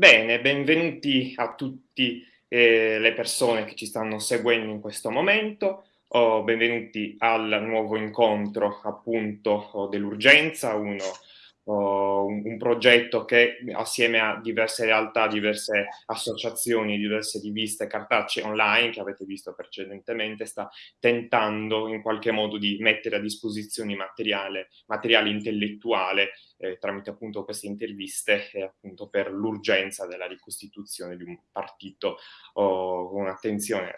Bene, benvenuti a tutti eh, le persone che ci stanno seguendo in questo momento. Oh, benvenuti al nuovo incontro appunto dell'urgenza, uno uh, un, progetto che assieme a diverse realtà, diverse associazioni, diverse riviste cartacee online che avete visto precedentemente sta tentando in qualche modo di mettere a disposizione materiale, materiale intellettuale eh, tramite appunto queste interviste eh, appunto per l'urgenza della ricostituzione di un partito oh, con attenzione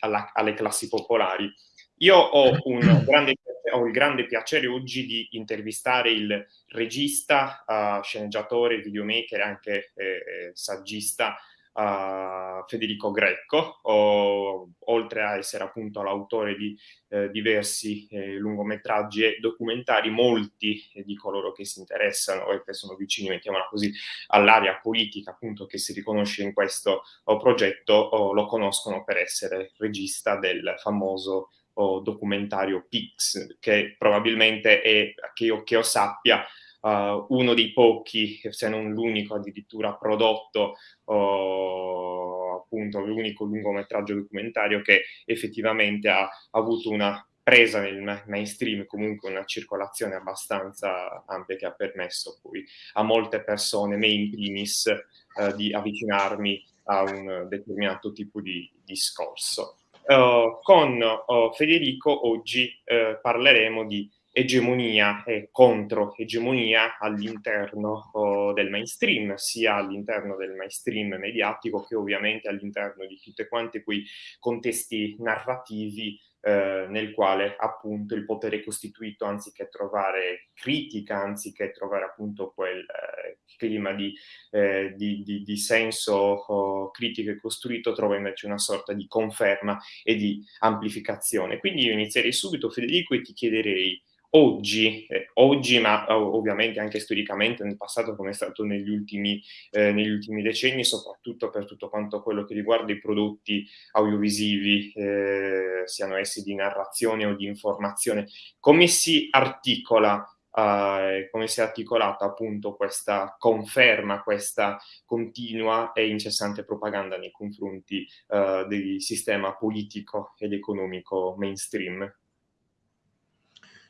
alle classi popolari. Io ho un grande ho il grande piacere oggi di intervistare il regista, uh, sceneggiatore, videomaker e anche eh, eh, saggista uh, Federico Greco, o, oltre a essere appunto l'autore di eh, diversi eh, lungometraggi e documentari, molti di coloro che si interessano e che sono vicini, mettiamola così, all'area politica appunto che si riconosce in questo oh, progetto, oh, lo conoscono per essere regista del famoso o documentario Pix, che probabilmente è, che io, che io sappia, uh, uno dei pochi, se non l'unico addirittura prodotto, uh, appunto l'unico lungometraggio documentario che effettivamente ha, ha avuto una presa nel mainstream, comunque una circolazione abbastanza ampia che ha permesso poi a molte persone, me in primis, uh, di avvicinarmi a un determinato tipo di discorso. Uh, con uh, Federico oggi uh, parleremo di egemonia e contro-egemonia all'interno del mainstream, sia all'interno del mainstream mediatico che ovviamente all'interno di tutti quanti quei contesti narrativi eh, nel quale appunto il potere costituito anziché trovare critica, anziché trovare appunto quel eh, clima di, eh, di, di, di senso oh, critico e costruito, trova invece una sorta di conferma e di amplificazione. Quindi io inizierei subito Federico e ti chiederei oggi, eh, oggi ma ovviamente anche storicamente nel passato come è stato negli ultimi, eh, negli ultimi, decenni, soprattutto per tutto quanto quello che riguarda i prodotti audiovisivi, eh, siano essi di narrazione o di informazione, come si articola Uh, come si è articolata appunto questa conferma, questa continua e incessante propaganda nei confronti uh, del sistema politico ed economico mainstream.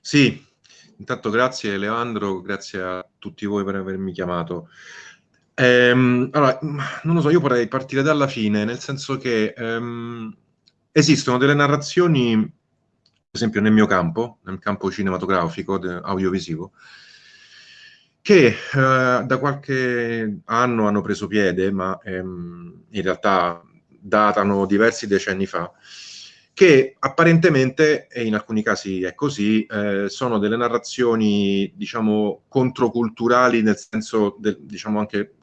Sì, intanto grazie Leandro, grazie a tutti voi per avermi chiamato. Ehm, allora, non lo so, io vorrei partire dalla fine, nel senso che ehm, esistono delle narrazioni, per esempio nel mio campo, nel campo cinematografico, audiovisivo, che eh, da qualche anno hanno preso piede, ma ehm, in realtà datano diversi decenni fa, che apparentemente, e in alcuni casi è così, eh, sono delle narrazioni, diciamo, controculturali nel senso, del, diciamo, anche,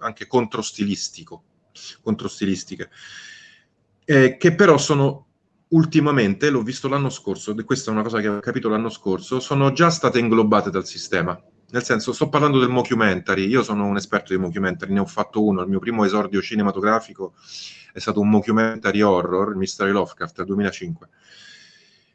anche controstilistico, controstilistiche, eh, che però sono ultimamente, l'ho visto l'anno scorso, questa è una cosa che ho capito l'anno scorso, sono già state inglobate dal sistema. Nel senso, sto parlando del mockumentary, io sono un esperto di mockumentary, ne ho fatto uno, il mio primo esordio cinematografico è stato un mockumentary horror, il Mystery Lovecraft, del 2005.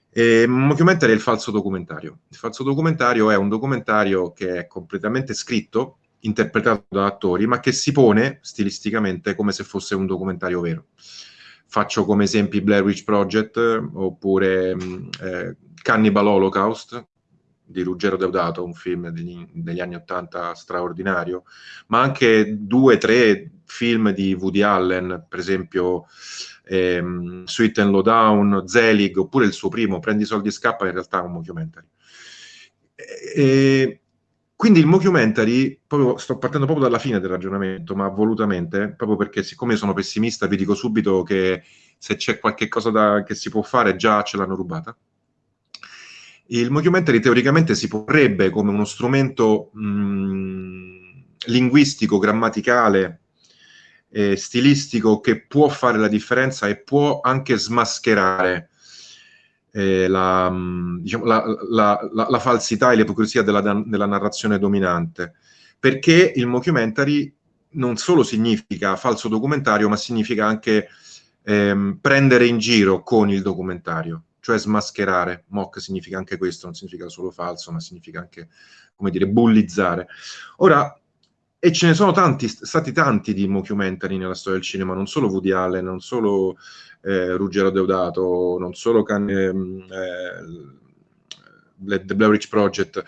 E mockumentary è il falso documentario. Il falso documentario è un documentario che è completamente scritto, interpretato da attori, ma che si pone stilisticamente come se fosse un documentario vero. Faccio come esempi Blair Witch Project oppure mm, eh, Cannibal Holocaust, di Ruggero Deodato, un film degli, degli anni Ottanta straordinario, ma anche due, tre film di Woody Allen, per esempio ehm, Sweet and Lowdown, Zelig, oppure il suo primo, Prendi soldi e scappa, in realtà è un mockumentary. E, quindi il mockumentary, proprio, sto partendo proprio dalla fine del ragionamento, ma volutamente, proprio perché siccome sono pessimista vi dico subito che se c'è qualche cosa da, che si può fare già ce l'hanno rubata il mockumentary teoricamente si porrebbe come uno strumento mh, linguistico, grammaticale, eh, stilistico che può fare la differenza e può anche smascherare eh, la, diciamo, la, la, la, falsità e l'ipocrisia della, della narrazione dominante. Perché il mockumentary non solo significa falso documentario, ma significa anche ehm, prendere in giro con il documentario cioè smascherare. Mock significa anche questo, non significa solo falso, ma significa anche, come dire, bullizzare. Ora, e ce ne sono tanti, stati tanti di mockumentary nella storia del cinema, non solo Woody Allen, non solo eh, Ruggero Deodato, non solo can, ehm, eh, The Blair Witch Project,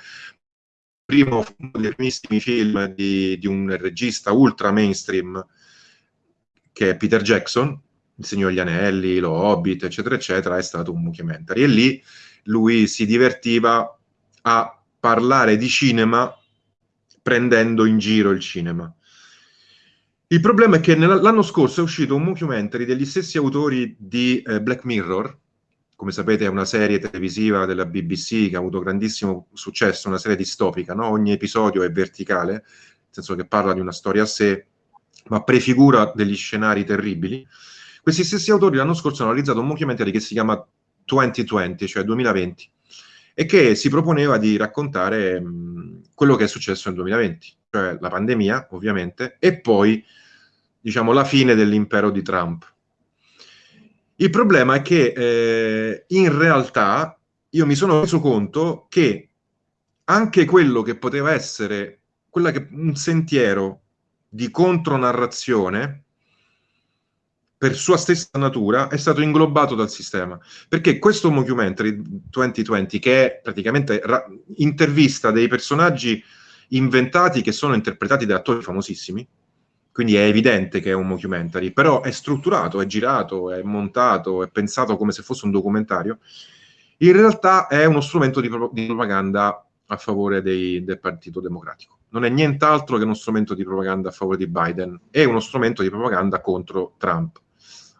primo dei primissimi film di, di, un regista ultra mainstream che è Peter Jackson, Il Signore degli Anelli, Lo Hobbit, eccetera, eccetera, è stato un mockumentary. E lì lui si divertiva a parlare di cinema prendendo in giro il cinema. Il problema è che l'anno scorso è uscito un mockumentary degli stessi autori di eh, Black Mirror, come sapete è una serie televisiva della BBC che ha avuto grandissimo successo, una serie distopica, no? ogni episodio è verticale, nel senso che parla di una storia a sé, ma prefigura degli scenari terribili. Questi stessi autori l'anno scorso hanno realizzato un mockumentary che si chiama 2020, cioè 2020, e che si proponeva di raccontare mh, quello che è successo nel 2020, cioè la pandemia, ovviamente, e poi, diciamo, la fine dell'impero di Trump. Il problema è che eh, in realtà io mi sono reso conto che anche quello che poteva essere che, un sentiero di contronarrazione per sua stessa natura, è stato inglobato dal sistema. Perché questo Mockumentary 2020, che è praticamente intervista dei personaggi inventati che sono interpretati da attori famosissimi, quindi è evidente che è un mockumentary, però è strutturato, è girato, è montato, è pensato come se fosse un documentario, in realtà è uno strumento di, pro di propaganda a favore dei, del Partito Democratico. Non è nient'altro che uno strumento di propaganda a favore di Biden, è uno strumento di propaganda contro Trump.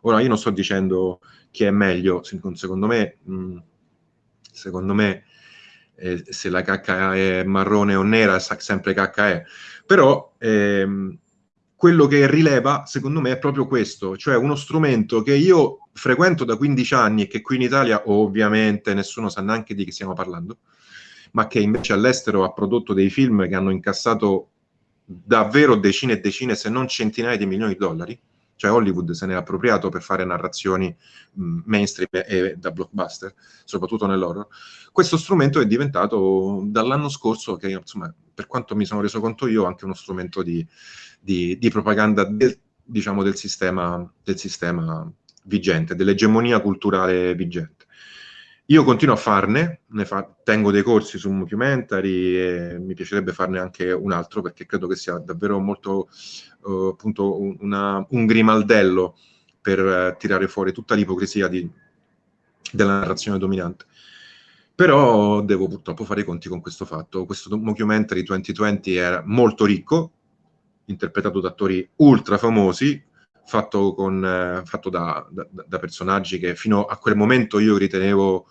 Ora, io non sto dicendo chi è meglio, secondo me, mm, secondo me eh, se la cacca è marrone o nera, sempre cacca è. Però ehm, quello che rileva, secondo me, è proprio questo, cioè uno strumento che io frequento da 15 anni e che qui in Italia ovviamente nessuno sa neanche di che stiamo parlando, ma che invece all'estero ha prodotto dei film che hanno incassato davvero decine e decine, se non centinaia di milioni di dollari, cioè Hollywood se ne è appropriato per fare narrazioni mh, mainstream e da blockbuster, soprattutto nell'horror. Questo strumento è diventato dall'anno scorso, che insomma, per quanto mi sono reso conto io, anche uno strumento di, di, di propaganda del, diciamo, del, sistema, del sistema vigente, dell'egemonia culturale vigente. Io continuo a farne, fa, tengo dei corsi su documentary e mi piacerebbe farne anche un altro perché credo che sia davvero molto uh, appunto una, un grimaldello per uh, tirare fuori tutta l'ipocrisia della narrazione dominante. Però devo purtroppo fare i conti con questo fatto. Questo documentary 2020 era molto ricco, interpretato da attori ultra famosi, fatto, con, eh, fatto da, da, da, personaggi che fino a quel momento io ritenevo,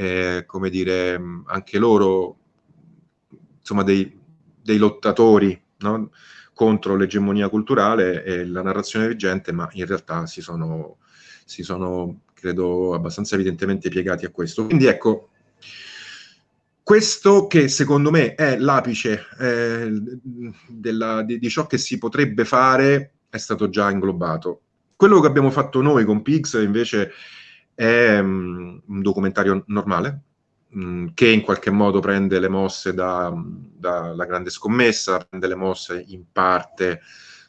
eh, come dire, anche loro, insomma, dei, dei lottatori no? contro l'egemonia culturale e la narrazione vigente, ma in realtà si sono, si sono, credo, abbastanza evidentemente piegati a questo. Quindi ecco, questo che secondo me è l'apice eh, di, di ciò che si potrebbe fare è stato già inglobato. Quello che abbiamo fatto noi con Pix invece è um, un documentario normale, um, che in qualche modo prende le mosse dalla da grande scommessa, prende le mosse in parte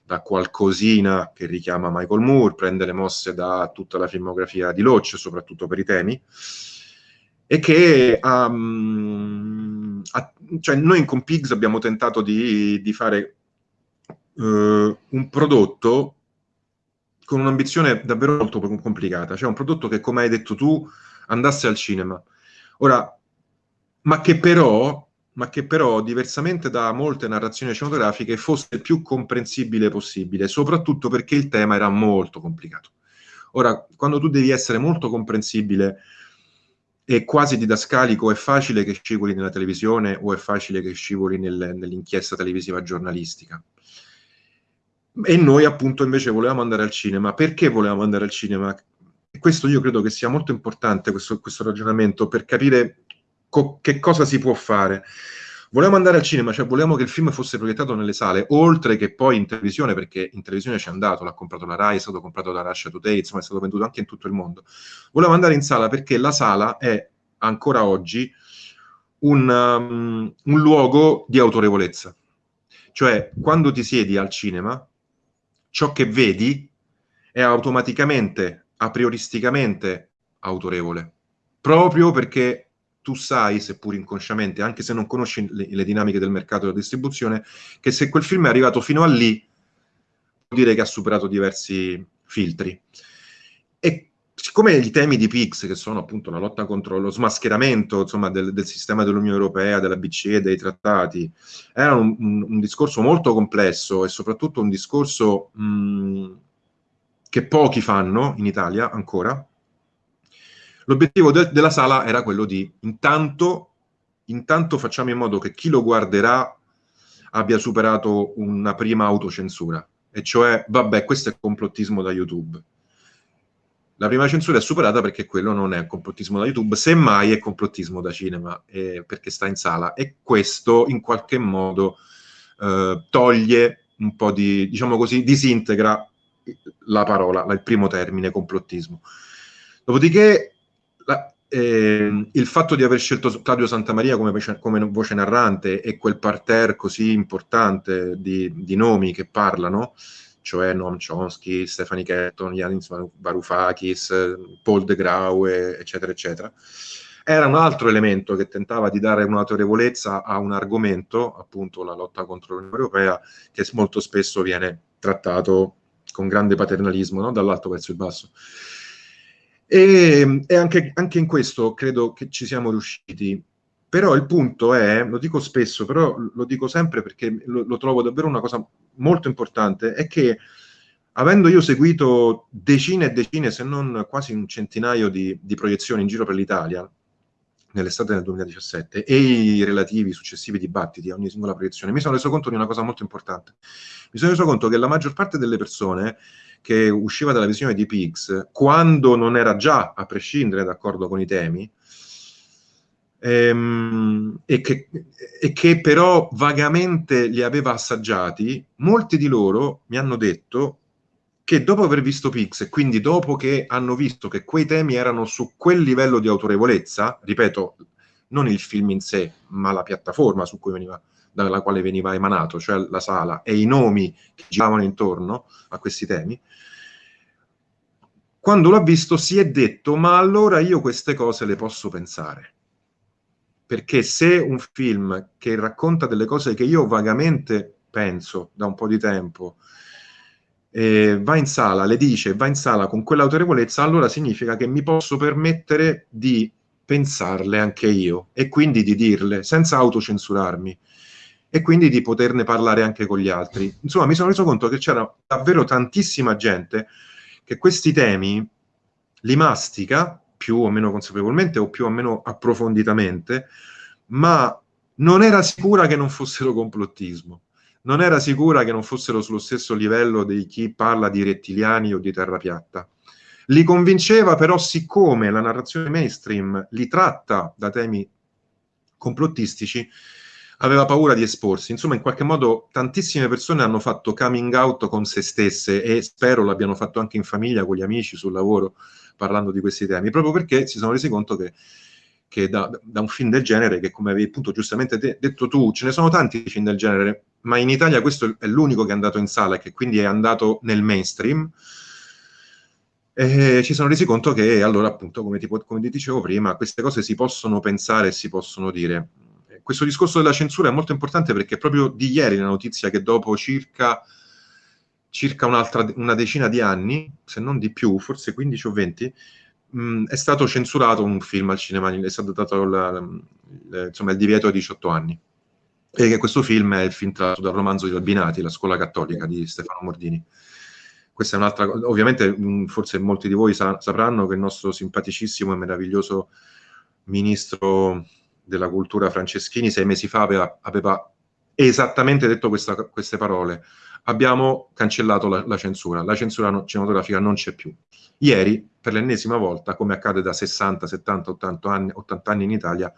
da qualcosina che richiama Michael Moore, prende le mosse da tutta la filmografia di Loach, soprattutto per i temi, e che um, ha, cioè noi con Pigs abbiamo tentato di, di fare uh, un prodotto con un'ambizione davvero molto complicata, cioè un prodotto che, come hai detto tu, andasse al cinema. Ora, ma che però, ma che però diversamente da molte narrazioni cinematografiche, fosse il più comprensibile possibile, soprattutto perché il tema era molto complicato. Ora, quando tu devi essere molto comprensibile e quasi didascalico, è facile che scivoli nella televisione o è facile che scivoli nel, nell'inchiesta televisiva giornalistica. E noi appunto invece volevamo andare al cinema. Perché volevamo andare al cinema? E questo io credo che sia molto importante, questo, questo ragionamento, per capire co che cosa si può fare. Volevamo andare al cinema, cioè volevamo che il film fosse proiettato nelle sale, oltre che poi in televisione, perché in televisione ci è andato, l'ha comprato la RAI, è stato comprato da Russia Today, insomma è stato venduto anche in tutto il mondo. Volevamo andare in sala perché la sala è ancora oggi un, um, un luogo di autorevolezza Cioè, quando ti siedi al cinema, ciò che vedi è automaticamente, a prioristicamente autorevole, proprio perché tu sai, seppur inconsciamente, anche se non conosci le, le dinamiche del mercato della distribuzione, che se quel film è arrivato fino a lì, vuol dire che ha superato diversi filtri. E siccome i temi di PIX, che sono appunto la lotta contro lo smascheramento insomma, del, del, sistema dell'Unione Europea, della BCE, dei trattati, erano un, un, un, discorso molto complesso e soprattutto un discorso mh, che pochi fanno in Italia ancora, L'obiettivo de della sala era quello di intanto, intanto facciamo in modo che chi lo guarderà abbia superato una prima autocensura, e cioè, vabbè, questo è complottismo da YouTube. La prima censura è superata perché quello non è complottismo da YouTube, semmai è complottismo da cinema, eh, perché sta in sala. E questo in qualche modo eh, toglie un po' di, diciamo così, disintegra la parola, il primo termine, complottismo. Dopodiché la, eh, il fatto di aver scelto Claudio Santamaria come, come, voce narrante e quel parterre così importante di, di nomi che parlano, cioè Noam Chomsky, Stefani Ketton, Yanis Varoufakis, Paul de Graue, eccetera, eccetera, era un altro elemento che tentava di dare un'autorevolezza a un argomento, appunto la lotta contro l'Unione Europea, che molto spesso viene trattato con grande paternalismo, no? dall'alto verso il basso. E, e anche, anche, in questo credo che ci siamo riusciti. Però il punto è, lo dico spesso, però lo dico sempre perché lo, lo trovo davvero una cosa molto importante, è che avendo io seguito decine e decine, se non quasi un centinaio di, di proiezioni in giro per l'Italia, nell'estate del 2017, e i relativi successivi dibattiti a ogni singola proiezione, mi sono reso conto di una cosa molto importante. Mi sono reso conto che la maggior parte delle persone che usciva dalla visione di Pix, quando non era già, a prescindere, d'accordo con i temi, ehm, e, che, e che però vagamente li aveva assaggiati, molti di loro mi hanno detto che dopo aver visto Pix, e quindi dopo che hanno visto che quei temi erano su quel livello di autorevolezza, ripeto, non il film in sé, ma la piattaforma su cui veniva dalla quale veniva emanato, cioè la sala, e i nomi che giravano intorno a questi temi, quando l'ha visto si è detto, ma allora io queste cose le posso pensare. Perché se un film che racconta delle cose che io vagamente penso da un po' di tempo, eh, va in sala, le dice, va in sala con quell'autorevolezza, allora significa che mi posso permettere di pensarle anche io e quindi di dirle senza autocensurarmi e quindi di poterne parlare anche con gli altri. Insomma, mi sono reso conto che c'era davvero tantissima gente che questi temi li mastica più o meno consapevolmente o più o meno approfonditamente, ma non era sicura che non fossero complottismo, non era sicura che non fossero sullo stesso livello di chi parla di rettiliani o di terra piatta. Li convinceva però siccome la narrazione mainstream li tratta da temi complottistici, aveva paura di esporsi. Insomma, in qualche modo tantissime persone hanno fatto coming out con se stesse e spero l'abbiano fatto anche in famiglia, con gli amici, sul lavoro, parlando di questi temi, proprio perché si sono resi conto che, che da, da, un film del genere, che come avevi appunto giustamente de detto tu, ce ne sono tanti film del genere, ma in Italia questo è l'unico che è andato in sala e che quindi è andato nel mainstream, e ci sono resi conto che allora appunto, come ti, come ti dicevo prima, queste cose si possono pensare e si possono dire. Questo discorso della censura è molto importante perché proprio di ieri la notizia che dopo circa, circa una decina di anni, se non di più, forse 15 o 20, mh, è stato censurato un film al cinema, è stato dato la, la, insomma, il divieto ai 18 anni. E che questo film è il film tratto dal romanzo di Albinati, La scuola cattolica di Stefano Mordini. Questa è un'altra cosa, ovviamente mh, forse molti di voi sa sapranno che il nostro simpaticissimo e meraviglioso ministro della cultura Franceschini sei mesi fa aveva, aveva esattamente detto questa, queste parole. Abbiamo cancellato la, la censura, la censura cinematografica non c'è più. Ieri, per l'ennesima volta, come accade da 60, 70, 80 anni, 80 anni in Italia,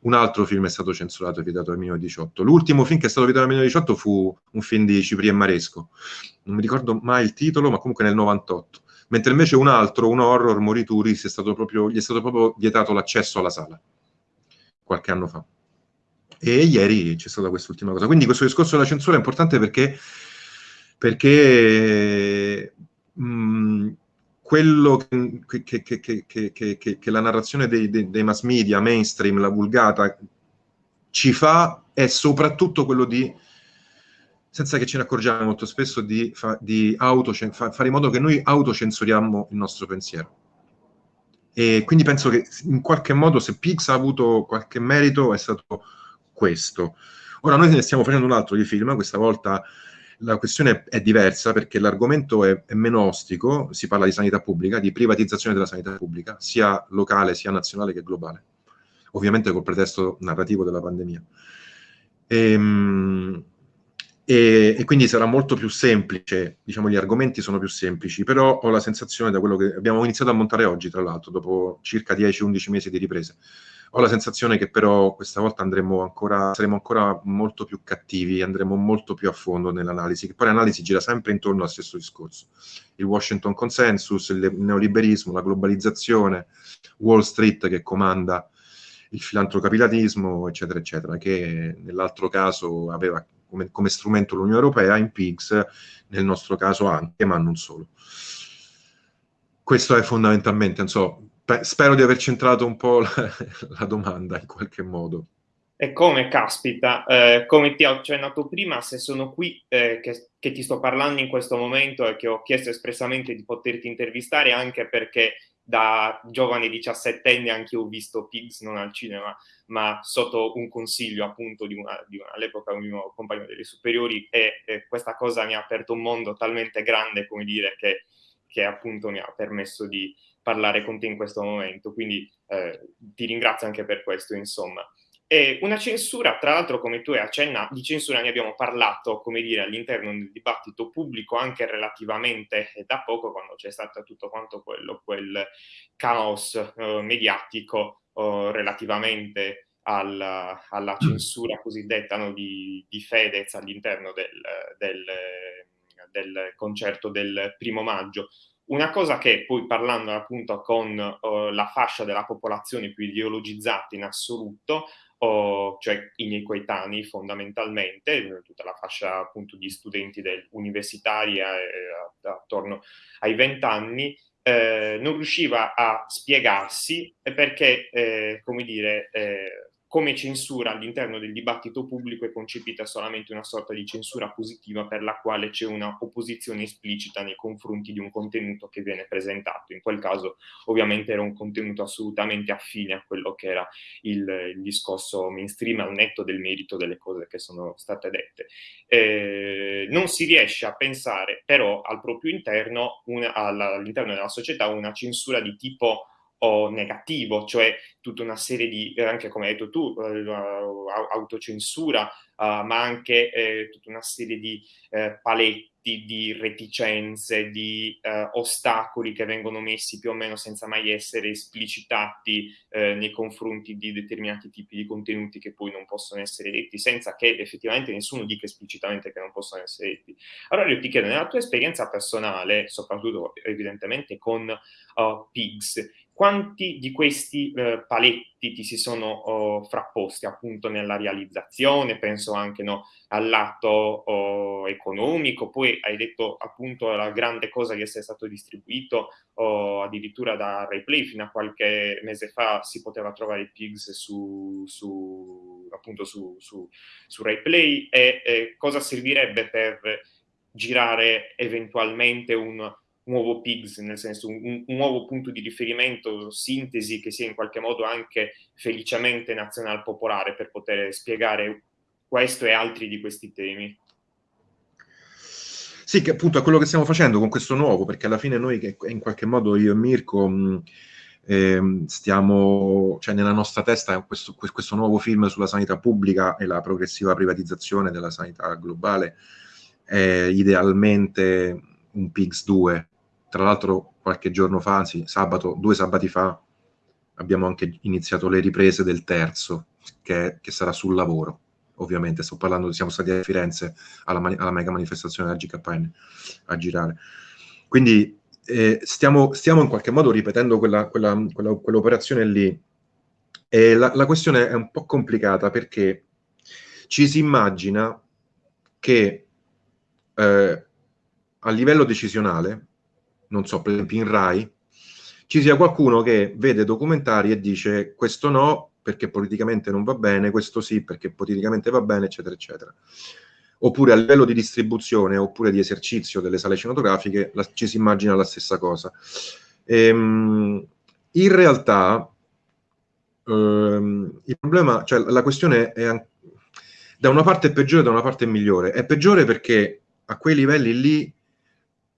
un altro film è stato censurato e vietato nel 2018. L'ultimo film che è stato vietato nel 2018 fu un film di Cipri e Maresco. Non mi ricordo mai il titolo, ma comunque nel 98. Mentre invece un altro, un horror, Morituri, è proprio, gli è stato proprio vietato l'accesso alla sala qualche anno fa. E ieri c'è stata quest'ultima cosa. Quindi questo discorso della censura è importante perché, perché mh, quello che, che, che, che, la narrazione dei, dei, dei, mass media, mainstream, la vulgata, ci fa è soprattutto quello di, senza che ce ne accorgiamo molto spesso, di, di auto, fa, fare in modo che noi autocensuriamo il nostro pensiero. E quindi penso che in qualche modo se Pix ha avuto qualche merito è stato questo. Ora noi ne stiamo facendo un altro di film, questa volta la questione è diversa perché l'argomento è, è meno ostico, si parla di sanità pubblica, di privatizzazione della sanità pubblica, sia locale, sia nazionale che globale, ovviamente col pretesto narrativo della pandemia. E, ehm, e, e, quindi sarà molto più semplice, diciamo gli argomenti sono più semplici, però ho la sensazione da quello che abbiamo iniziato a montare oggi, tra l'altro, dopo circa 10-11 mesi di riprese, ho la sensazione che però questa volta andremo ancora, saremo ancora molto più cattivi, andremo molto più a fondo nell'analisi, che poi l'analisi gira sempre intorno al stesso discorso. Il Washington Consensus, il neoliberismo, la globalizzazione, Wall Street che comanda il filantrocapitalismo, eccetera, eccetera, che nell'altro caso aveva come, come strumento l'Unione Europea, in PIGS, nel nostro caso anche, ma non solo. Questo è fondamentalmente, non so, spero di aver centrato un po' la, la domanda in qualche modo. E come, caspita, eh, come ti ho accennato prima, se sono qui eh, che, che, ti sto parlando in questo momento e che ho chiesto espressamente di poterti intervistare anche perché da giovane diciassettenne anche io ho visto Pigs non al cinema, ma sotto un consiglio appunto di, una, di una, all'epoca un mio compagno delle superiori e, e, questa cosa mi ha aperto un mondo talmente grande, come dire, che, che appunto mi ha permesso di parlare con te in questo momento, quindi eh, ti ringrazio anche per questo, insomma. E una censura, tra l'altro, come tu hai accennato, di censura ne abbiamo parlato, come dire, all'interno del dibattito pubblico anche relativamente da poco, quando c'è stato tutto quanto quello, quel caos eh, mediatico eh, relativamente alla, alla, censura cosiddetta no, di, di, Fedez all'interno del, del, del concerto del primo maggio. Una cosa che poi parlando appunto con uh, la fascia della popolazione più ideologizzata in assoluto, uh, cioè i miei coetanei fondamentalmente, tutta la fascia appunto di studenti universitari eh, attorno ai vent'anni, eh, non riusciva a spiegarsi perché, eh, come dire, eh, come censura all'interno del dibattito pubblico è concepita solamente una sorta di censura positiva per la quale c'è una opposizione esplicita nei confronti di un contenuto che viene presentato. In quel caso ovviamente era un contenuto assolutamente affine a quello che era il, il discorso mainstream al netto del merito delle cose che sono state dette. Eh, non si riesce a pensare però al proprio interno, all'interno della società, una censura di tipo o negativo, cioè tutta una serie di, eh, anche come hai detto tu, eh, autocensura, uh, ma anche eh, tutta una serie di eh, paletti, di reticenze, di eh, ostacoli che vengono messi più o meno senza mai essere esplicitati eh, nei confronti di determinati tipi di contenuti che poi non possono essere detti, senza che effettivamente nessuno dica esplicitamente che non possono essere detti. Allora io ti chiedo, nella tua esperienza personale, soprattutto evidentemente con uh, PIGS, quanti di questi eh, paletti ti si sono oh, frapposti appunto nella realizzazione? Penso anche no, al lato oh, economico, poi hai detto appunto la grande cosa di essere stato distribuito oh, addirittura da Replay, fino a qualche mese fa si poteva trovare Pigs su, su appunto su, su, su Replay e eh, cosa servirebbe per girare eventualmente un nuovo PIGS, nel senso un, un, nuovo punto di riferimento, sintesi che sia in qualche modo anche felicemente nazional popolare per poter spiegare questo e altri di questi temi. Sì, che appunto è quello che stiamo facendo con questo nuovo, perché alla fine noi in qualche modo io e Mirko mh, eh, stiamo, cioè nella nostra testa questo, questo nuovo film sulla sanità pubblica e la progressiva privatizzazione della sanità globale è idealmente un PIGS 2, tra l'altro qualche giorno fa, anzi sabato, due sabati fa, abbiamo anche iniziato le riprese del terzo, che, che sarà sul lavoro, ovviamente. Sto parlando, siamo stati a Firenze alla, alla mega manifestazione della GKN a girare. Quindi eh, stiamo, stiamo, in qualche modo ripetendo quella, quella, quella, quell'operazione lì. E la, la, questione è un po' complicata perché ci si immagina che eh, a livello decisionale, non so, per esempio in RAI, ci sia qualcuno che vede documentari e dice questo no perché politicamente non va bene, questo sì perché politicamente va bene, eccetera, eccetera. Oppure a livello di distribuzione oppure di esercizio delle sale cinematografiche la, ci si immagina la stessa cosa. Ehm, in realtà ehm, il problema, cioè la questione è da una parte è peggiore, da una parte è migliore. È peggiore perché a quei livelli lì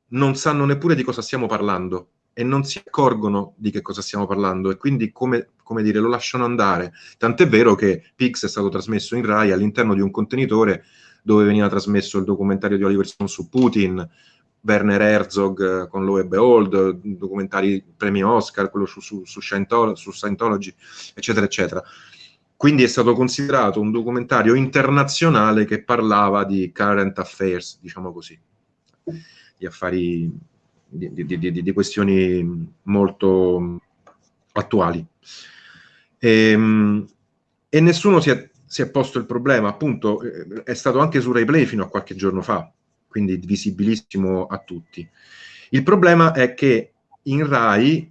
non sanno neppure di cosa stiamo parlando e non si accorgono di che cosa stiamo parlando e quindi come, come dire lo lasciano andare. Tant'è vero che Pix è stato trasmesso in Rai all'interno di un contenitore dove veniva trasmesso il documentario di Oliver Stone su Putin, Werner Herzog con Lo e Behold, documentari premi Oscar, quello su, su, su, Scientology, su Scientology, eccetera, eccetera. Quindi è stato considerato un documentario internazionale che parlava di current affairs, diciamo così, di affari, di, di, di, di questioni molto attuali. E, ehm, e nessuno si è, si è, posto il problema, appunto, è stato anche su RaiPlay fino a qualche giorno fa, quindi visibilissimo a tutti. Il problema è che in Rai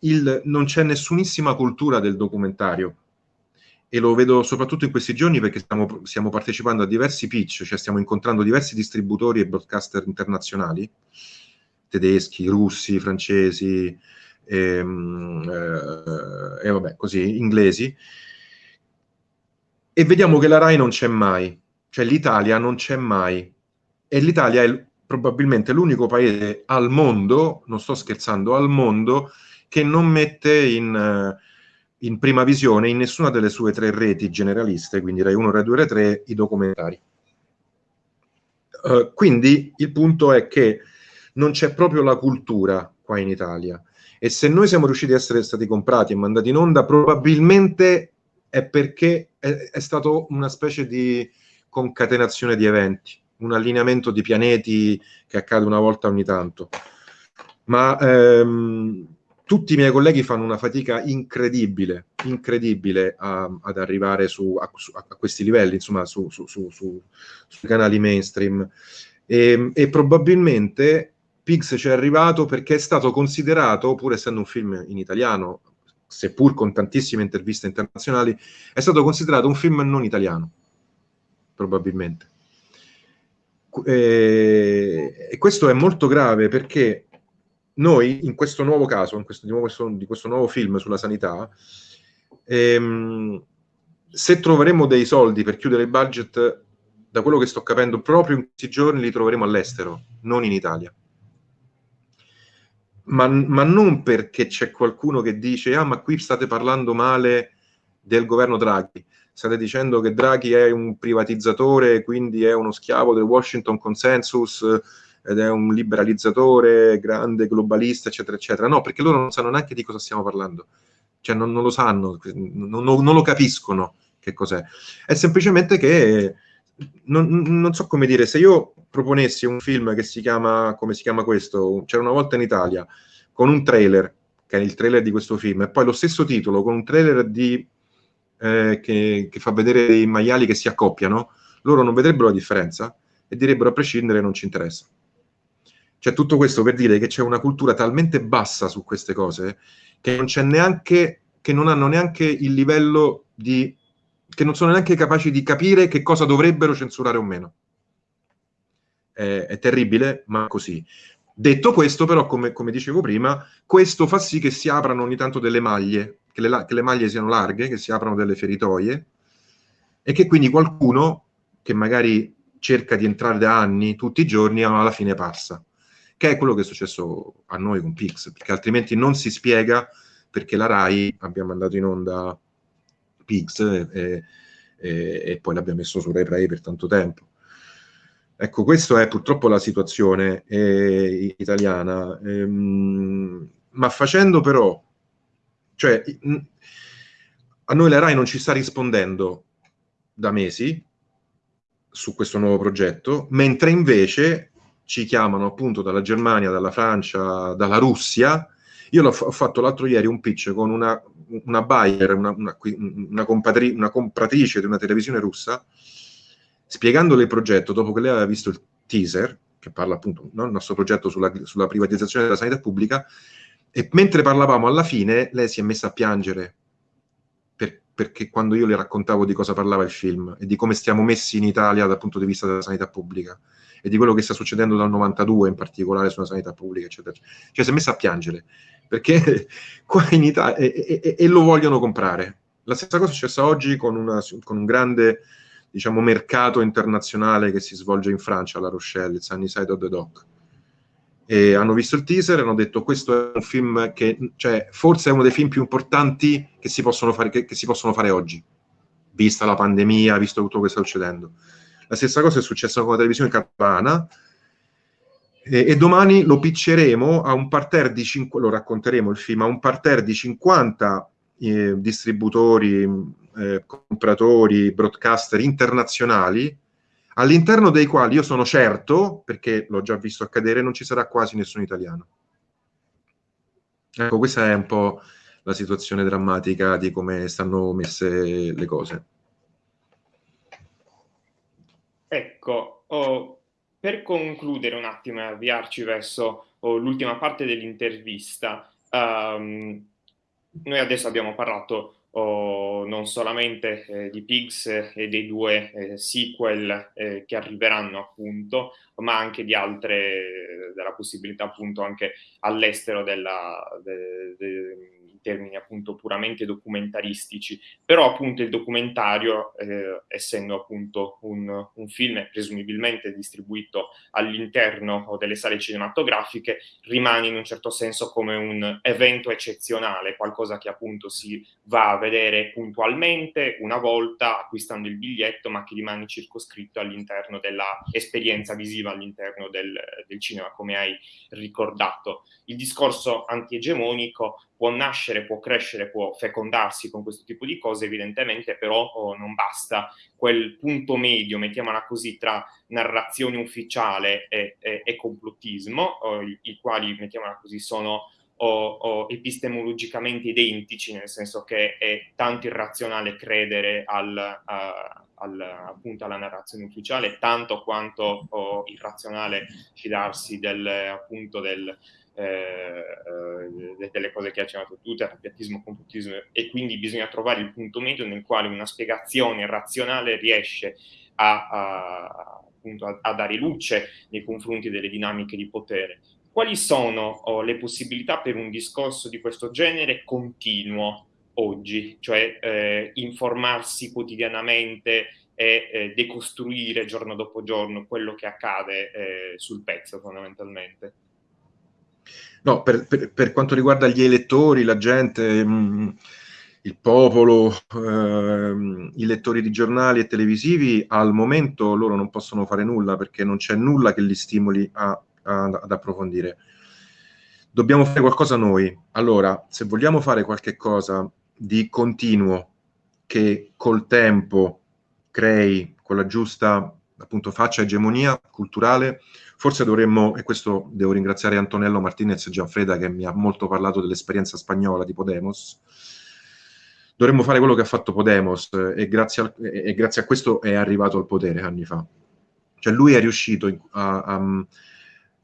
il, non c'è nessunissima cultura del documentario, e lo vedo soprattutto in questi giorni perché stiamo, stiamo, partecipando a diversi pitch, cioè stiamo incontrando diversi distributori e broadcaster internazionali, tedeschi, russi, francesi, ehm, eh, e vabbè, così, inglesi, e vediamo che la RAI non c'è mai, cioè l'Italia non c'è mai, e l'Italia è probabilmente l'unico paese al mondo, non sto scherzando, al mondo, che non mette in in prima visione in nessuna delle sue tre reti generaliste, quindi Rai 1, Rai 2, Rai 3, i documentari. Uh, quindi il punto è che non c'è proprio la cultura qua in Italia e se noi siamo riusciti a essere stati comprati e mandati in onda probabilmente è perché è, è stato una specie di concatenazione di eventi, un allineamento di pianeti che accade una volta ogni tanto. Ma ehm, tutti i miei colleghi fanno una fatica incredibile, incredibile a, ad arrivare su, a, a, questi livelli, insomma, su, su, sui canali mainstream. E, e probabilmente Pix ci è arrivato perché è stato considerato, pur essendo un film in italiano, seppur con tantissime interviste internazionali, è stato considerato un film non italiano, probabilmente. E, e questo è molto grave perché noi in questo nuovo caso, in questo, di, nuovo, di, questo nuovo film sulla sanità, ehm, se troveremo dei soldi per chiudere il budget, da quello che sto capendo, proprio in questi giorni li troveremo all'estero, non in Italia. Ma, ma, non perché c'è qualcuno che dice ah ma qui state parlando male del governo Draghi, state dicendo che Draghi è un privatizzatore, quindi è uno schiavo del Washington Consensus, ed è un liberalizzatore grande, globalista, eccetera, eccetera. No, perché loro non sanno neanche di cosa stiamo parlando. Cioè non, non lo sanno, non, non, lo capiscono che cos'è. È semplicemente che, non, non, so come dire, se io proponessi un film che si chiama, come si chiama questo, C'era una volta in Italia, con un trailer, che è il trailer di questo film, e poi lo stesso titolo, con un trailer di, eh, che, che fa vedere dei maiali che si accoppiano, loro non vedrebbero la differenza e direbbero a prescindere non ci interessa. Cioè tutto questo per dire che c'è una cultura talmente bassa su queste cose che non c'è neanche, che non hanno neanche il livello di, che non sono neanche capaci di capire che cosa dovrebbero censurare o meno. È, è terribile, ma così. Detto questo, però, come, come, dicevo prima, questo fa sì che si aprano ogni tanto delle maglie, che le, che le, maglie siano larghe, che si aprano delle feritoie, e che quindi qualcuno che magari cerca di entrare da anni, tutti i giorni, alla fine passa che è quello che è successo a noi con Pix, perché altrimenti non si spiega perché la RAI abbia mandato in onda Pix e, e, e poi l'abbiamo messo su RaiPlay per tanto tempo. Ecco, questa è purtroppo la situazione eh, italiana, ehm, ma facendo però, cioè, a noi la RAI non ci sta rispondendo da mesi su questo nuovo progetto, mentre invece ci chiamano appunto dalla Germania, dalla Francia, dalla Russia. Io ho fatto l'altro ieri un pitch con una, una buyer, una, una, una, compatri una compratrice di una televisione russa, spiegandole il progetto, dopo che lei aveva visto il teaser, che parla appunto del nostro progetto sulla, sulla privatizzazione della sanità pubblica, e mentre parlavamo alla fine, lei si è messa a piangere per, perché quando io le raccontavo di cosa parlava il film e di come stiamo messi in Italia dal punto di vista della sanità pubblica e di quello che sta succedendo dal 92 in particolare sulla sanità pubblica, eccetera. Cioè si è messa a piangere perché qua in Italia e, e, e, lo vogliono comprare. La stessa cosa è successa oggi con, una, con un grande diciamo, mercato internazionale che si svolge in Francia, La Rochelle, il Sunnyside of the Dock. E hanno visto il teaser e hanno detto questo è un film che, cioè, forse è uno dei film più importanti che si possono fare, che, che si possono fare oggi, vista la pandemia, visto tutto quello che sta succedendo. La stessa cosa è successa con la televisione catalana, e, e, domani lo picceremo a un parterre di 5, lo racconteremo il film, a un parterre di 50 eh, distributori, eh, compratori, broadcaster internazionali, all'interno dei quali io sono certo, perché l'ho già visto accadere, non ci sarà quasi nessun italiano. Ecco, questa è un po' la situazione drammatica di come stanno messe le cose. Ecco, oh, per concludere un attimo e avviarci verso oh, l'ultima parte dell'intervista, um, noi adesso abbiamo parlato oh, non solamente eh, di Pigs e dei due eh, sequel eh, che arriveranno appunto, ma anche di altre, della possibilità appunto anche all'estero della, de, de, termini appunto puramente documentaristici, però appunto il documentario, eh, essendo appunto un, un, film presumibilmente distribuito all'interno delle sale cinematografiche, rimane in un certo senso come un evento eccezionale, qualcosa che appunto si va a vedere puntualmente una volta acquistando il biglietto, ma che rimane circoscritto all'interno dell'esperienza visiva all'interno del, del cinema, come hai ricordato. Il discorso antiegemonico può nascere, può crescere, può fecondarsi con questo tipo di cose, evidentemente però oh, non basta. Quel punto medio, mettiamola così, tra narrazione ufficiale e, e, e complottismo, oh, i, i, quali, mettiamola così, sono oh, epistemologicamente identici, nel senso che è tanto irrazionale credere al, a, al, appunto alla narrazione ufficiale, tanto quanto irrazionale fidarsi del, appunto del eh, eh, delle cose che ha accennato tu, terrapiattismo, computismo, e quindi bisogna trovare il punto medio nel quale una spiegazione razionale riesce a, a, a, a dare luce nei confronti delle dinamiche di potere. Quali sono oh, le possibilità per un discorso di questo genere continuo oggi, cioè eh, informarsi quotidianamente e eh, decostruire giorno dopo giorno quello che accade eh, sul pezzo fondamentalmente? No, per, per, per, quanto riguarda gli elettori, la gente, mh, mm, il popolo, eh, i lettori di giornali e televisivi, al momento loro non possono fare nulla perché non c'è nulla che li stimoli a, a, ad approfondire. Dobbiamo fare qualcosa noi. Allora, se vogliamo fare qualche cosa di continuo che col tempo crei quella giusta appunto faccia egemonia culturale, Forse dovremmo, e questo devo ringraziare Antonello Martinez e Gianfreda che mi ha molto parlato dell'esperienza spagnola di Podemos, dovremmo fare quello che ha fatto Podemos e grazie, al, e grazie a questo è arrivato al potere anni fa. Cioè lui è riuscito a, a,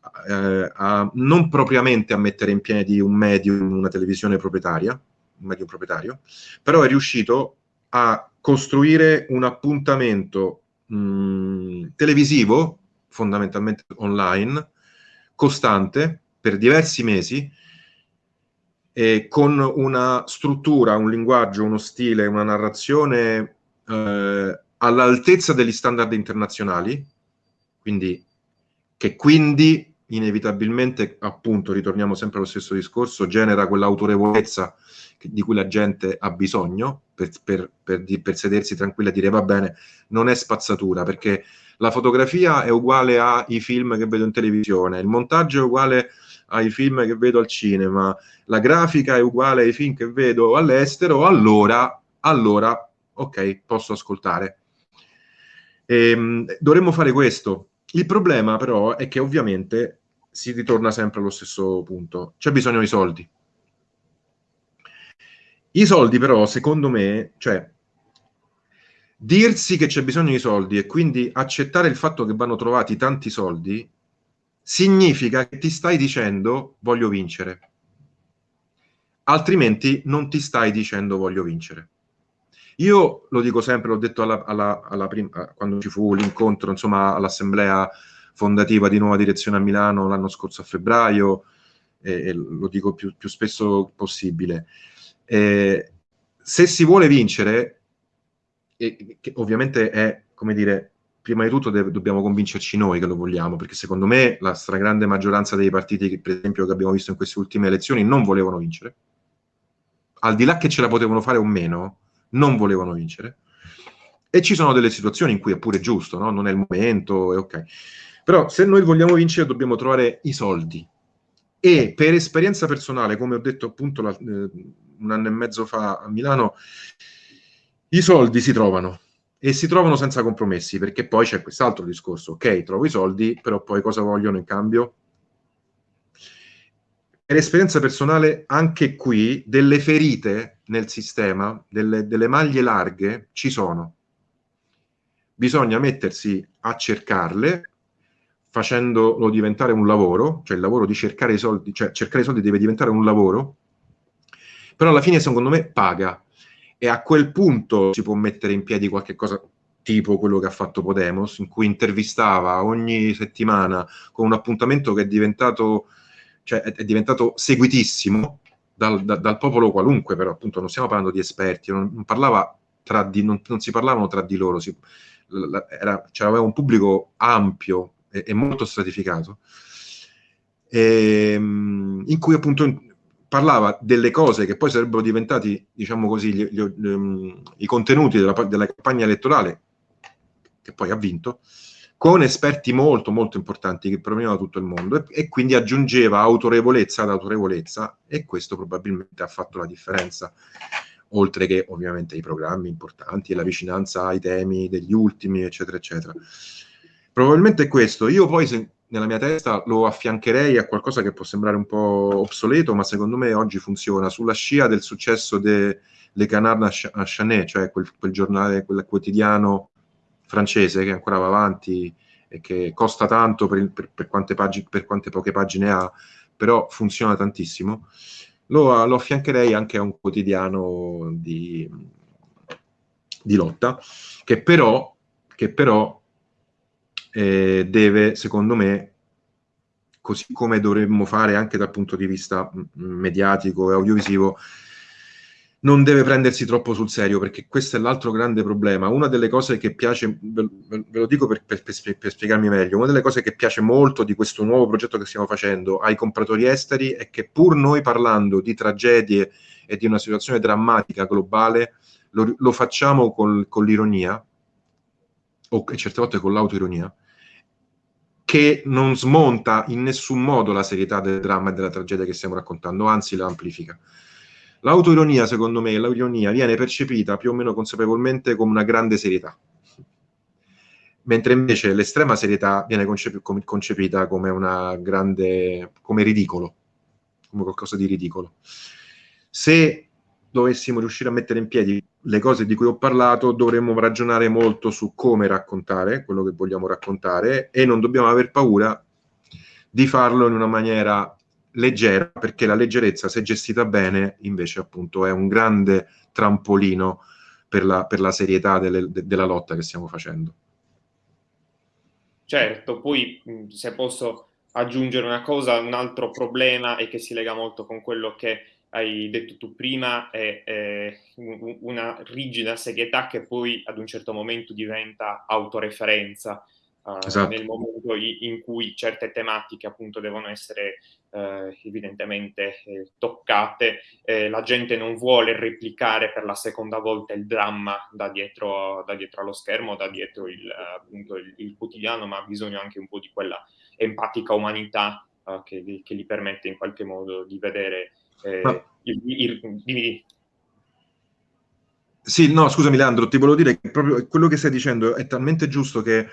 a, a non propriamente a mettere in piedi un medium, una televisione proprietaria, un medium proprietario, però è riuscito a costruire un appuntamento mh, televisivo fondamentalmente online, costante, per diversi mesi, e con una struttura, un linguaggio, uno stile, una narrazione eh, all'altezza degli standard internazionali, quindi, che quindi inevitabilmente, appunto, ritorniamo sempre allo stesso discorso, genera quell'autorevolezza di cui la gente ha bisogno per, per, per, per sedersi tranquilla e dire va bene, non è spazzatura, perché la fotografia è uguale ai film che vedo in televisione, il montaggio è uguale ai film che vedo al cinema, la grafica è uguale ai film che vedo all'estero, allora, allora, ok, posso ascoltare. E, ehm, dovremmo fare questo. Il problema però è che ovviamente si ritorna sempre allo stesso punto. C'è bisogno di soldi. I soldi però, secondo me, cioè, dirsi che c'è bisogno di soldi e quindi accettare il fatto che vanno trovati tanti soldi significa che ti stai dicendo voglio vincere. Altrimenti non ti stai dicendo voglio vincere. Io lo dico sempre, l'ho detto alla, alla, alla prima, quando ci fu l'incontro, insomma, all'assemblea fondativa di Nuova Direzione a Milano l'anno scorso a febbraio, e, e lo dico più, più spesso possibile. Eh, se si vuole vincere, e, che ovviamente è, come dire, prima di tutto deve, dobbiamo convincerci noi che lo vogliamo, perché secondo me la stragrande maggioranza dei partiti, che, per esempio, che abbiamo visto in queste ultime elezioni, non volevano vincere. Al di là che ce la potevano fare o meno, non volevano vincere. E ci sono delle situazioni in cui è pure giusto, no? non è il momento, è ok. Però se noi vogliamo vincere dobbiamo trovare i soldi. E per esperienza personale, come ho detto appunto la, eh, un anno e mezzo fa a Milano, i soldi si trovano e si trovano senza compromessi, perché poi c'è quest'altro discorso. Ok, trovo i soldi, però poi cosa vogliono in cambio? Per esperienza personale, anche qui, delle ferite nel sistema, delle, delle maglie larghe, ci sono. Bisogna mettersi a cercarle, facendolo diventare un lavoro, cioè il lavoro di cercare i soldi, cioè cercare i soldi deve diventare un lavoro, però alla fine secondo me paga e a quel punto si può mettere in piedi qualche cosa tipo quello che ha fatto Podemos, in cui intervistava ogni settimana con un appuntamento che è diventato, cioè, è diventato seguitissimo dal, da, dal, popolo qualunque, però appunto non stiamo parlando di esperti, non, non, parlava tra di, non, non si parlavano tra di loro, si, era, c'era un pubblico ampio e, e molto stratificato, e, ehm, in cui appunto parlava delle cose che poi sarebbero diventati, diciamo così, gli, gli, gli, i contenuti della, della, campagna elettorale, che poi ha vinto, con esperti molto molto importanti che provenivano da tutto il mondo e, e, quindi aggiungeva autorevolezza ad autorevolezza e questo probabilmente ha fatto la differenza oltre che ovviamente i programmi importanti e la vicinanza ai temi degli ultimi eccetera eccetera. Probabilmente questo. Io poi se, nella mia testa lo affiancherei a qualcosa che può sembrare un po' obsoleto ma secondo me oggi funziona. Sulla scia del successo de Le Canard à Chanet cioè quel, quel giornale, quel quotidiano francese che ancora va avanti e che costa tanto per, per, per, quante, pagine, per quante, poche pagine ha, però funziona tantissimo, lo, lo affiancherei anche a un quotidiano di, di lotta, che però, che però eh, deve, secondo me, così come dovremmo fare anche dal punto di vista mediatico e audiovisivo, non deve prendersi troppo sul serio, perché questo è l'altro grande problema. Una delle cose che piace, ve, lo dico per, per, per, per, spiegarmi meglio, una delle cose che piace molto di questo nuovo progetto che stiamo facendo ai compratori esteri è che pur noi parlando di tragedie e di una situazione drammatica globale, lo, lo facciamo col, con l'ironia, o certe volte con l'autoironia, che non smonta in nessun modo la serietà del dramma e della tragedia che stiamo raccontando, anzi la amplifica. L'autoironia, secondo me, l'ironia viene percepita più o meno consapevolmente come una grande serietà, mentre invece l'estrema serietà viene concep concepita come una grande, come ridicolo, come qualcosa di ridicolo. Se dovessimo riuscire a mettere in piedi le cose di cui ho parlato, dovremmo ragionare molto su come raccontare quello che vogliamo raccontare e non dobbiamo aver paura di farlo in una maniera leggera, perché la leggerezza, se gestita bene, invece appunto è un grande trampolino per la, per la serietà delle, de, della lotta che stiamo facendo. Certo, poi se posso aggiungere una cosa, un altro problema e che si lega molto con quello che hai detto tu prima, è, è una rigida serietà che poi ad un certo momento diventa autoreferenza uh, esatto. nel momento in cui certe tematiche appunto devono essere uh, evidentemente eh, toccate, eh, la gente non vuole replicare per la seconda volta il dramma da dietro, da dietro allo schermo, da dietro il, appunto, il, il, quotidiano, ma ha bisogno anche un po' di quella empatica umanità uh, che, che, gli permette in qualche modo di vedere eh, ma... il, il, il, sì, no, scusami Leandro, ti volevo dire che proprio quello che stai dicendo è talmente giusto che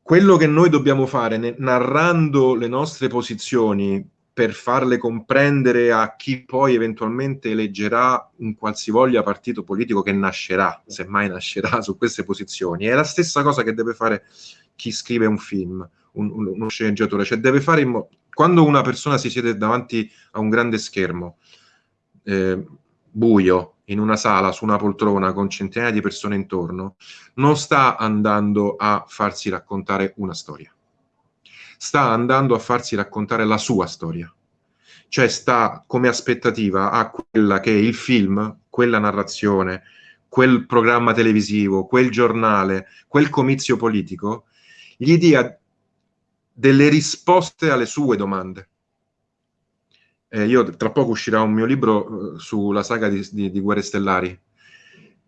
quello che noi dobbiamo fare narrando le nostre posizioni per farle comprendere a chi poi eventualmente eleggerà un qualsivoglia partito politico che nascerà, se mai nascerà, su queste posizioni. È la stessa cosa che deve fare chi scrive un film, un, un, uno sceneggiatore, cioè deve fare in modo... Quando una persona si siede davanti a un grande schermo, eh, buio, in una sala, su una poltrona, con centinaia di persone intorno, non sta andando a farsi raccontare una storia sta andando a farsi raccontare la sua storia. Cioè sta come aspettativa a quella che il film, quella narrazione, quel programma televisivo, quel giornale, quel comizio politico, gli dia delle risposte alle sue domande. Eh, io tra poco uscirà un mio libro eh, sulla saga di, di, di Guerre Stellari,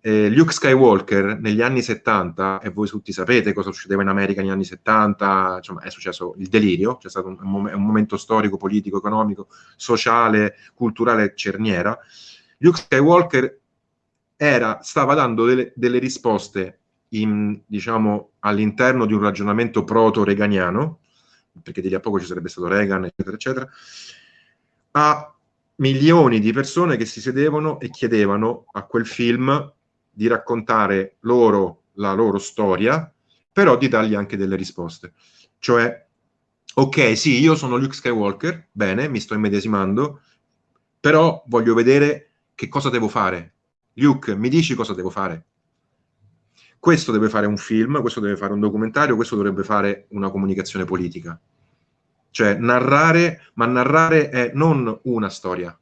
eh, Luke Skywalker negli anni 70, e voi tutti sapete cosa succedeva in America negli anni 70, insomma è successo il delirio, c'è stato un, un, un momento storico, politico, economico, sociale, culturale cerniera. Luke Skywalker era, stava dando delle, delle risposte in, diciamo, all'interno di un ragionamento proto-reganiano, perché di lì a poco ci sarebbe stato Reagan, eccetera, eccetera, a milioni di persone che si sedevano e chiedevano a quel film di raccontare loro la loro storia, però di dargli anche delle risposte. Cioè, ok, sì, io sono Luke Skywalker, bene, mi sto immedesimando, però voglio vedere che cosa devo fare. Luke, mi dici cosa devo fare? Questo deve fare un film, questo deve fare un documentario, questo dovrebbe fare una comunicazione politica. Cioè, narrare, ma narrare è non una storia.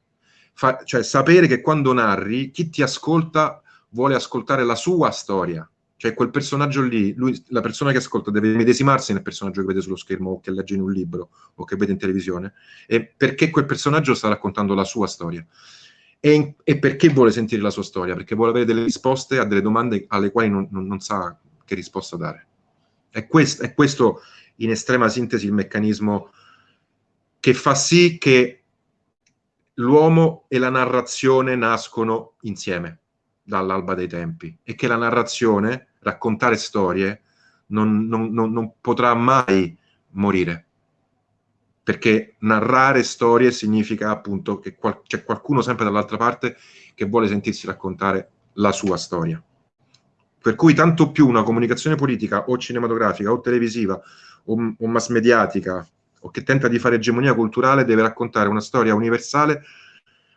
Fa, cioè, sapere che quando narri, chi ti ascolta vuole ascoltare la sua storia, cioè quel personaggio lì, lui, la persona che ascolta deve medesimarsi nel personaggio che vede sullo schermo o che legge in un libro o che vede in televisione, e perché quel personaggio sta raccontando la sua storia. E, e perché vuole sentire la sua storia? Perché vuole avere delle risposte a delle domande alle quali non, non, non sa che risposta dare. È questo, è questo, in estrema sintesi, il meccanismo che fa sì che l'uomo e la narrazione nascono insieme dall'alba dei tempi e che la narrazione, raccontare storie, non, non, potrà mai morire. Perché narrare storie significa appunto che qual c'è qualcuno sempre dall'altra parte che vuole sentirsi raccontare la sua storia. Per cui tanto più una comunicazione politica o cinematografica o televisiva o, o mass mediatica o che tenta di fare egemonia culturale deve raccontare una storia universale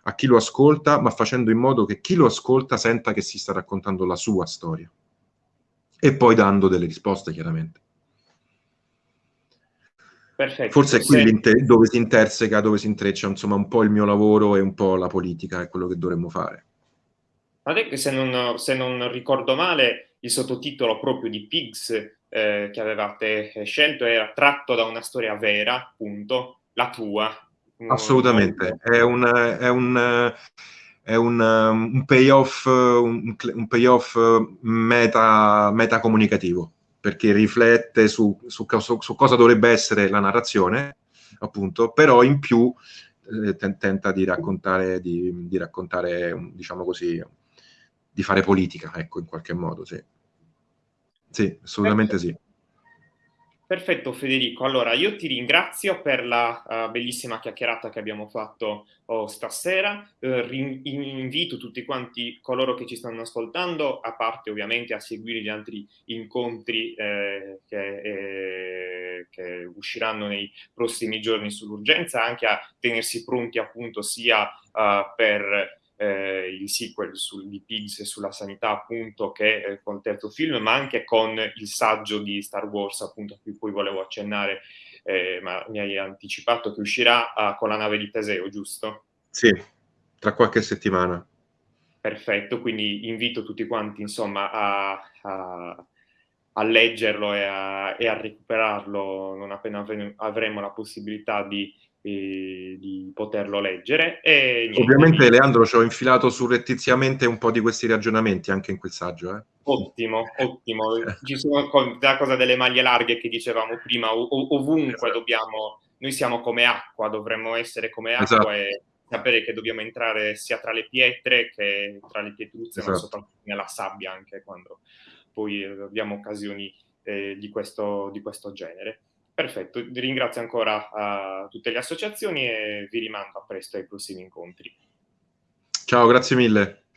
a chi lo ascolta, ma facendo in modo che chi lo ascolta senta che si sta raccontando la sua storia. E poi dando delle risposte, chiaramente. Perfetto. Forse è qui Se... dove si interseca, dove si intreccia insomma un po' il mio lavoro e un po' la politica, è quello che dovremmo fare. Guardate che se non, se non ricordo male, il sottotitolo proprio di Pigs eh, che avevate scelto era tratto da una storia vera, appunto, la tua, Assolutamente, è un, è un, è un, un payoff, un, un payoff meta, meta comunicativo, perché riflette su, su, su, cosa dovrebbe essere la narrazione, appunto, però in più eh, tenta di raccontare, di, di raccontare, diciamo così, di fare politica, ecco, in qualche modo, sì. Sì, assolutamente sì. Perfetto Federico, allora io ti ringrazio per la uh, bellissima chiacchierata che abbiamo fatto oh, stasera, uh, invito tutti quanti coloro che ci stanno ascoltando, a parte ovviamente a seguire gli altri incontri eh, che, eh, che, usciranno nei prossimi giorni sull'urgenza, anche a tenersi pronti appunto sia uh, per eh, il sequel sul, di Pigs sulla sanità appunto che eh, con il terzo film, ma anche con il saggio di Star Wars appunto a cui poi volevo accennare, eh, ma mi hai anticipato che uscirà uh, con la nave di Teseo, giusto? Sì, tra qualche settimana. Perfetto, quindi invito tutti quanti insomma a, a, a leggerlo e a, e a, recuperarlo non appena avremo la possibilità di di poterlo leggere. E niente, Ovviamente, mi... Leandro, ci ho infilato surrettiziamente un po' di questi ragionamenti anche in quel saggio. Eh? Ottimo, ottimo. Ci sono la cosa delle maglie larghe che dicevamo prima, ov ovunque esatto. dobbiamo, noi siamo come acqua, dovremmo essere come acqua esatto. e sapere che dobbiamo entrare sia tra le pietre che tra le pietruzze, esatto. ma soprattutto nella sabbia anche quando poi abbiamo occasioni eh, di, questo, di questo genere. Perfetto, ringrazio ancora tutte le associazioni e vi rimando a presto ai prossimi incontri. Ciao, grazie mille.